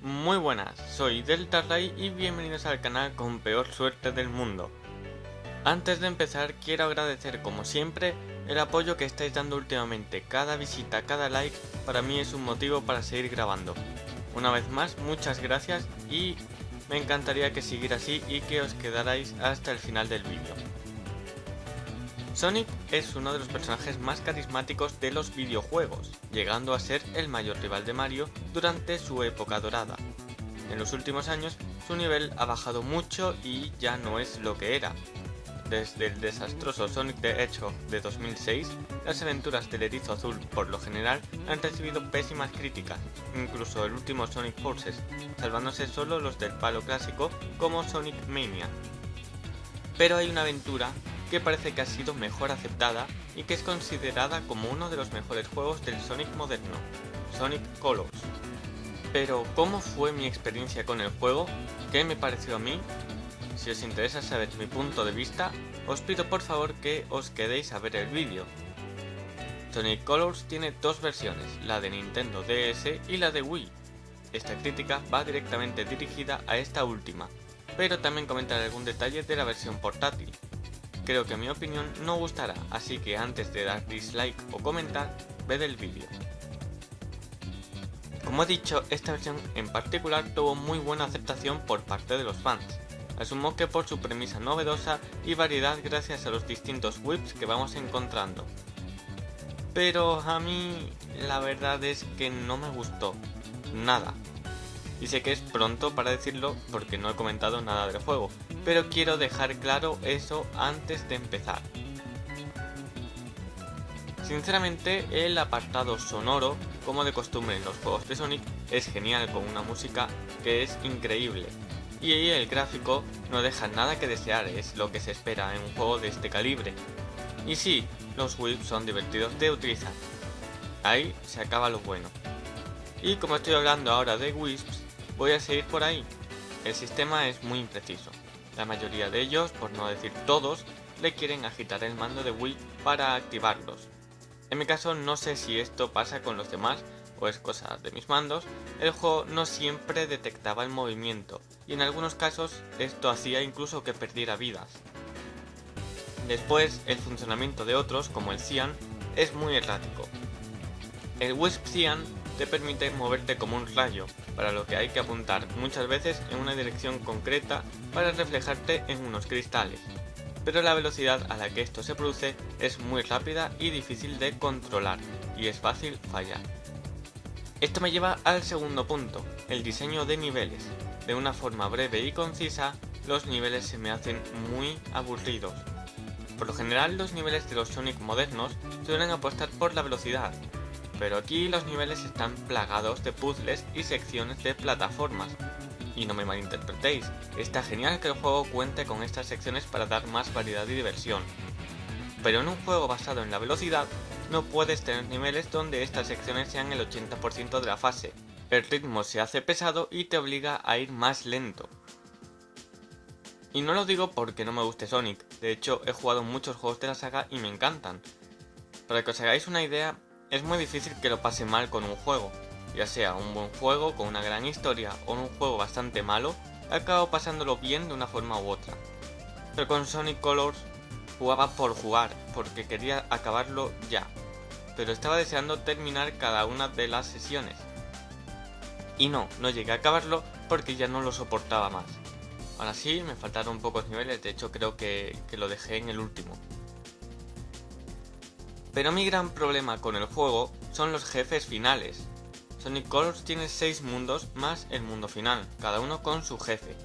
Muy buenas, soy Delta Ray y bienvenidos al canal con peor suerte del mundo. Antes de empezar quiero agradecer como siempre el apoyo que estáis dando últimamente, cada visita, cada like para mí es un motivo para seguir grabando. Una vez más, muchas gracias y me encantaría que siguiera así y que os quedarais hasta el final del vídeo. Sonic es uno de los personajes más carismáticos de los videojuegos, llegando a ser el mayor rival de Mario durante su época dorada. En los últimos años su nivel ha bajado mucho y ya no es lo que era. Desde el desastroso Sonic the Hedgehog de 2006, las aventuras del erizo azul por lo general han recibido pésimas críticas, incluso el último Sonic Forces, salvándose solo los del palo clásico como Sonic Mania. Pero hay una aventura que parece que ha sido mejor aceptada y que es considerada como uno de los mejores juegos del Sonic moderno, Sonic Colors. Pero, ¿cómo fue mi experiencia con el juego? ¿Qué me pareció a mí? Si os interesa saber mi punto de vista, os pido por favor que os quedéis a ver el vídeo. Sonic Colors tiene dos versiones, la de Nintendo DS y la de Wii. Esta crítica va directamente dirigida a esta última, pero también comentaré algún detalle de la versión portátil, Creo que mi opinión no gustará, así que antes de dar dislike o comentar, ved el vídeo. Como he dicho, esta versión en particular tuvo muy buena aceptación por parte de los fans. Asumo que por su premisa novedosa y variedad gracias a los distintos whips que vamos encontrando. Pero a mí la verdad es que no me gustó. Nada. Y sé que es pronto para decirlo porque no he comentado nada del juego, pero quiero dejar claro eso antes de empezar. Sinceramente, el apartado sonoro, como de costumbre en los juegos de Sonic, es genial con una música que es increíble. Y el gráfico no deja nada que desear, es lo que se espera en un juego de este calibre. Y sí, los whips son divertidos de utilizar. Ahí se acaba lo bueno. Y como estoy hablando ahora de Wisps, voy a seguir por ahí. El sistema es muy impreciso. La mayoría de ellos, por no decir todos, le quieren agitar el mando de Wii para activarlos. En mi caso no sé si esto pasa con los demás o es cosa de mis mandos, el juego no siempre detectaba el movimiento y en algunos casos esto hacía incluso que perdiera vidas. Después, el funcionamiento de otros, como el Cyan, es muy errático. El Wisp Cyan te permite moverte como un rayo, para lo que hay que apuntar muchas veces en una dirección concreta para reflejarte en unos cristales. Pero la velocidad a la que esto se produce es muy rápida y difícil de controlar, y es fácil fallar. Esto me lleva al segundo punto, el diseño de niveles. De una forma breve y concisa, los niveles se me hacen muy aburridos. Por lo general los niveles de los Sonic modernos suelen apostar por la velocidad, pero aquí los niveles están plagados de puzzles y secciones de plataformas. Y no me malinterpretéis, está genial que el juego cuente con estas secciones para dar más variedad y diversión. Pero en un juego basado en la velocidad, no puedes tener niveles donde estas secciones sean el 80% de la fase. El ritmo se hace pesado y te obliga a ir más lento. Y no lo digo porque no me guste Sonic, de hecho he jugado muchos juegos de la saga y me encantan. Para que os hagáis una idea, es muy difícil que lo pase mal con un juego, ya sea un buen juego con una gran historia o un juego bastante malo, acabo pasándolo bien de una forma u otra. Pero con Sonic Colors jugaba por jugar, porque quería acabarlo ya, pero estaba deseando terminar cada una de las sesiones. Y no, no llegué a acabarlo porque ya no lo soportaba más. Ahora sí, me faltaron pocos niveles, de hecho creo que, que lo dejé en el último. Pero mi gran problema con el juego son los jefes finales. Sonic Colors tiene 6 mundos más el mundo final, cada uno con su jefe.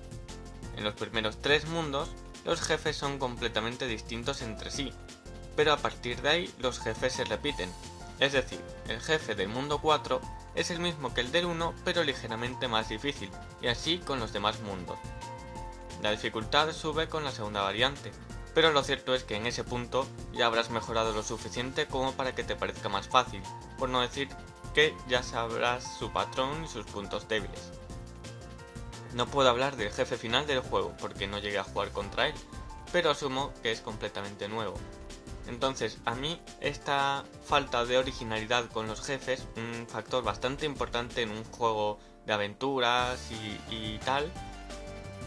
En los primeros 3 mundos, los jefes son completamente distintos entre sí, pero a partir de ahí los jefes se repiten. Es decir, el jefe del mundo 4 es el mismo que el del 1 pero ligeramente más difícil, y así con los demás mundos. La dificultad sube con la segunda variante, pero lo cierto es que en ese punto ya habrás mejorado lo suficiente como para que te parezca más fácil, por no decir que ya sabrás su patrón y sus puntos débiles. No puedo hablar del jefe final del juego porque no llegué a jugar contra él, pero asumo que es completamente nuevo. Entonces, a mí esta falta de originalidad con los jefes, un factor bastante importante en un juego de aventuras y, tal,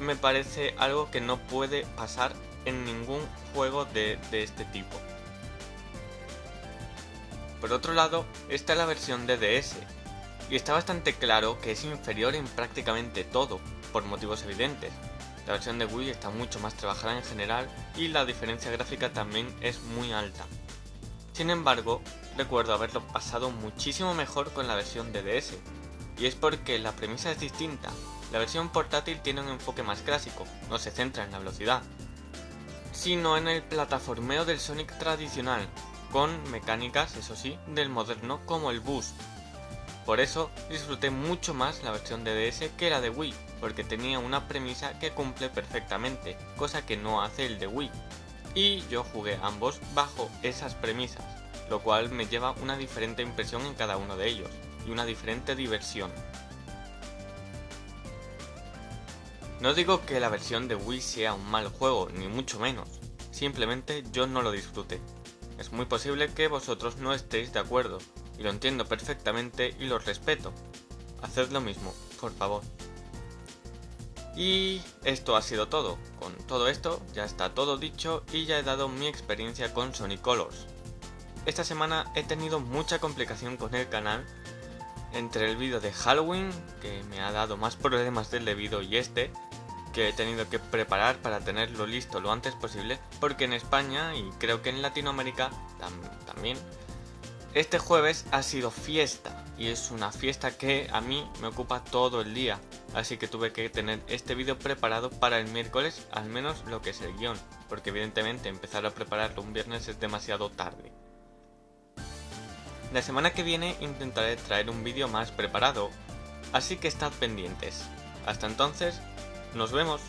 me parece algo que no puede pasar en ningún juego de, este tipo. Por otro lado, está la versión de DS, y está bastante claro que es inferior en prácticamente todo, por motivos evidentes. La versión de Wii está mucho más trabajada en general y la diferencia gráfica también es muy alta. Sin embargo, recuerdo haberlo pasado muchísimo mejor con la versión de DS, y es porque la premisa es distinta. La versión portátil tiene un enfoque más clásico, no se centra en la velocidad, sino en el plataformeo del Sonic tradicional, con mecánicas, eso sí, del moderno como el boost. Por eso disfruté mucho más la versión de DS que la de Wii, porque tenía una premisa que cumple perfectamente, cosa que no hace el de Wii. Y yo jugué ambos bajo esas premisas, lo cual me lleva una diferente impresión en cada uno de ellos, y una diferente diversión. No digo que la versión de Wii sea un mal juego, ni mucho menos, simplemente yo no lo disfruté. Es muy posible que vosotros no estéis de acuerdo, y lo entiendo perfectamente y lo respeto. Haced lo mismo, por favor. Y esto ha sido todo. Con todo esto ya está todo dicho y ya he dado mi experiencia con Sonic Colors. Esta semana he tenido mucha complicación con el canal entre el vídeo de Halloween, que me ha dado más problemas del debido, y este, que he tenido que preparar para tenerlo listo lo antes posible, porque en España y creo que en Latinoamérica también, este jueves ha sido fiesta, y es una fiesta que a mí me ocupa todo el día, así que tuve que tener este vídeo preparado para el miércoles, al menos lo que es el guion, porque evidentemente empezar a prepararlo un viernes es demasiado tarde. La semana que viene intentaré traer un vídeo más preparado, así que estad pendientes. Hasta entonces, nos vemos.